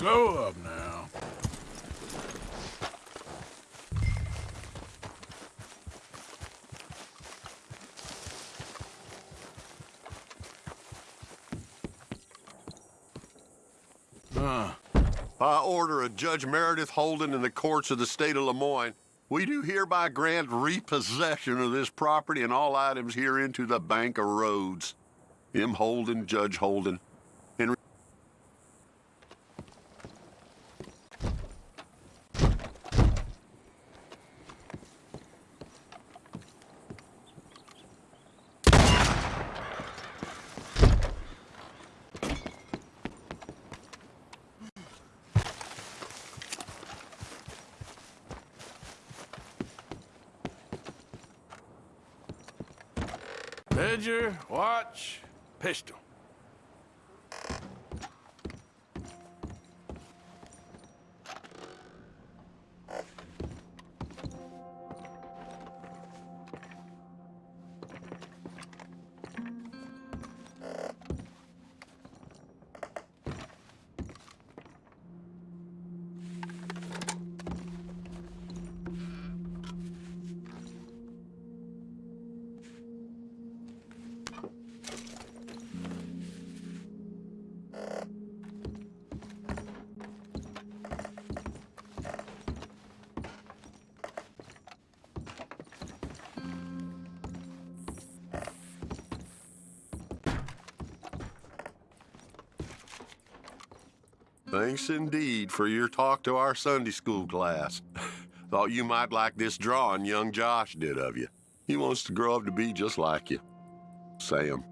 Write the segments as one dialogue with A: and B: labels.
A: Slow up now.
B: By order of Judge Meredith Holden in the courts of the state of Lemoyne, we do hereby grant repossession of this property and all items herein to the Bank of Rhodes. M. Holden, Judge Holden.
A: Ledger, watch, pistol. Thanks indeed for your talk to our Sunday school class. Thought you might like this drawing young Josh did of you. He wants to grow up to be just like you. Sam.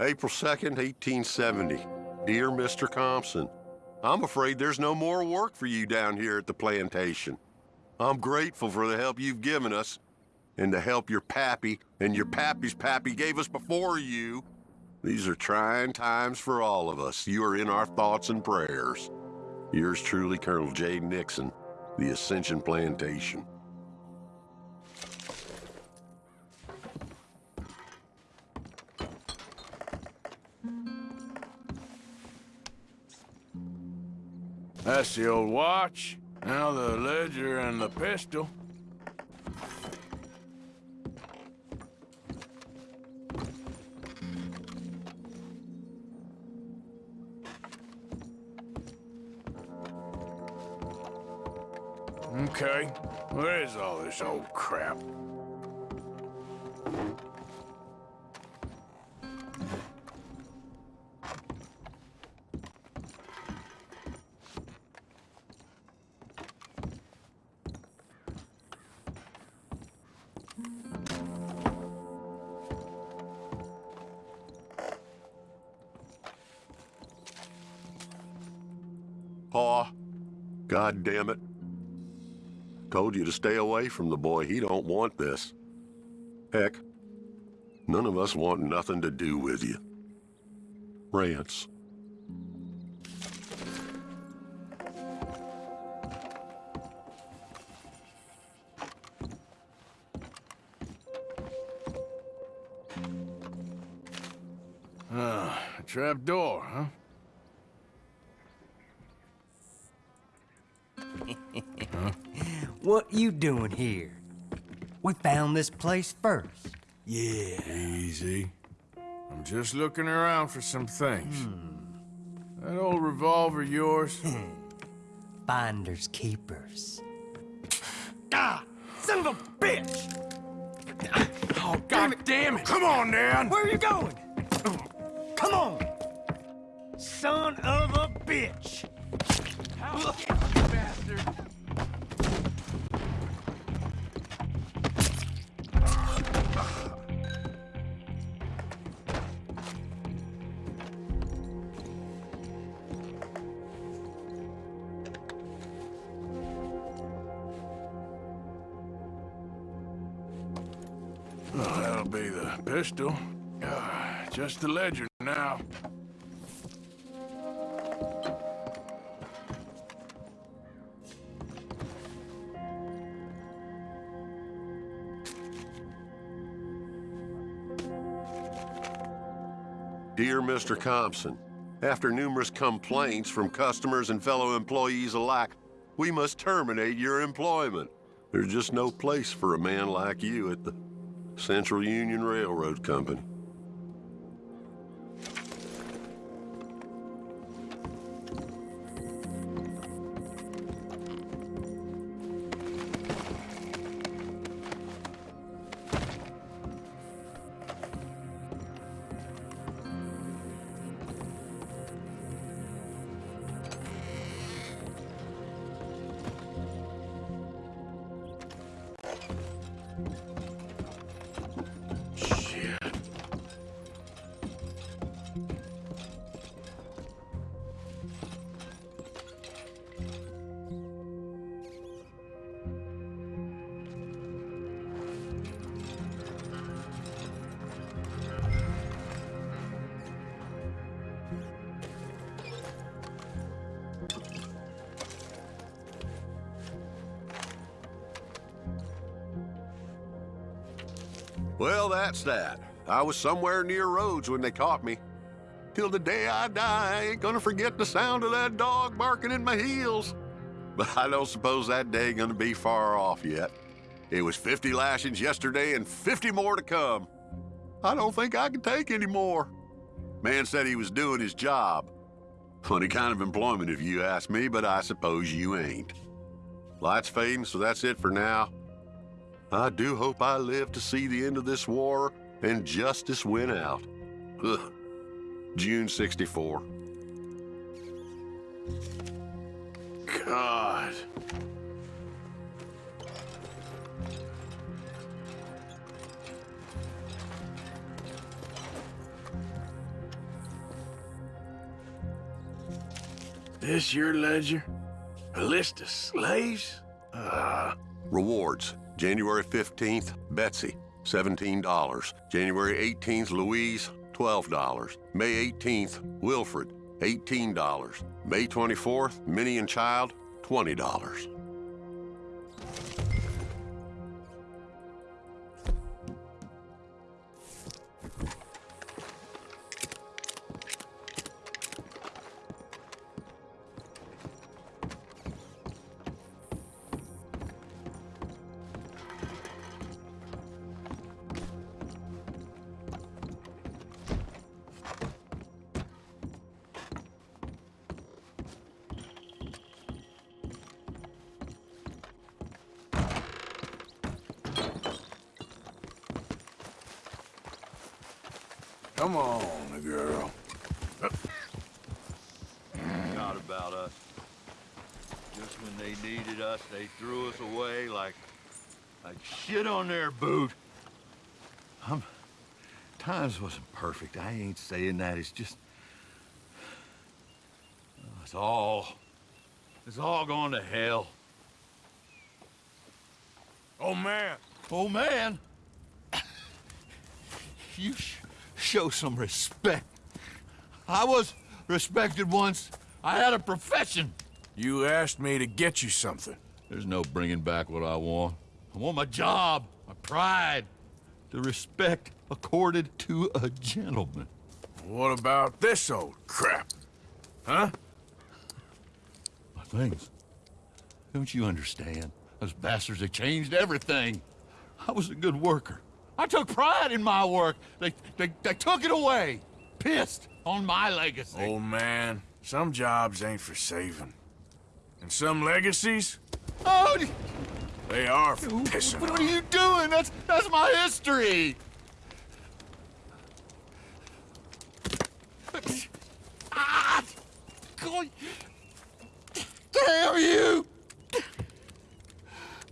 A: April 2nd, 1870. Dear Mr. Thompson, I'm afraid there's no more work for you down here at the plantation. I'm grateful for the help you've given us and the help your pappy and your pappy's pappy gave us before you. These are trying times for all of us. You are in our thoughts and prayers. Yours truly, Colonel J. Nixon, the Ascension Plantation. That's the old watch. Now the ledger and the pistol. Okay, where's all this old crap?
B: Pa, God damn it. Told you to stay away from the boy. He don't want this. Heck, none of us want nothing to do with you. Rance.
A: Ah, a trap door, huh?
C: What you doing here? We found this place first.
A: Yeah. Easy. I'm just looking around for some things. That old revolver yours?
C: Finders keepers. Ah! Son of a bitch!
A: oh, god damn it! Come on, Dan!
C: Where are you going? Come on! Son of a bitch!
A: bastard! That'll be the pistol. Uh, just the ledger now.
B: Dear Mr. Compson, after numerous complaints from customers and fellow employees alike, we must terminate your employment. There's just no place for a man like you at the Central Union Railroad Company. Well, that's that. I was somewhere near Rhodes when they caught me. Till the day I die, I ain't gonna forget the sound of that dog barking in my heels. But I don't suppose that day gonna be far off yet. It was 50 lashings yesterday and 50 more to come. I don't think I can take any more. Man said he was doing his job. Funny kind of employment if you ask me, but I suppose you ain't. Light's fading, so that's it for now. I do hope I live to see the end of this war and justice win out. Ugh. June 64.
A: God. This your ledger? A list of slaves? Ah.
B: Rewards. January 15th, Betsy, $17. January 18th, Louise, $12. May 18th, Wilfred, $18. May 24th, Minnie and Child, $20.
A: Come on, girl.
D: Not about us. Just when they needed us, they threw us away like... like shit on their boot. I'm... Times wasn't perfect. I ain't saying that. It's just... Oh, it's all... It's all gone to hell.
A: Oh, man.
D: Oh, man! You show some respect. I was respected once. I had a profession.
A: You asked me to get you something.
D: There's no bringing back what I want. I want my job, my pride, the respect accorded to a gentleman.
A: What about this old crap? Huh?
D: My things. Don't you understand? Those bastards have changed everything. I was a good worker. I took pride in my work. They, they, they took it away. Pissed on my legacy.
A: Old man, some jobs ain't for saving. And some legacies,
D: Oh,
A: they are for pissing
D: what are you doing? That's, that's my history. Ah! God. Damn you!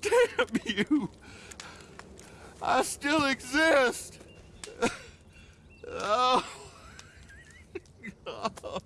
D: Damn you! I still exist. oh. oh God.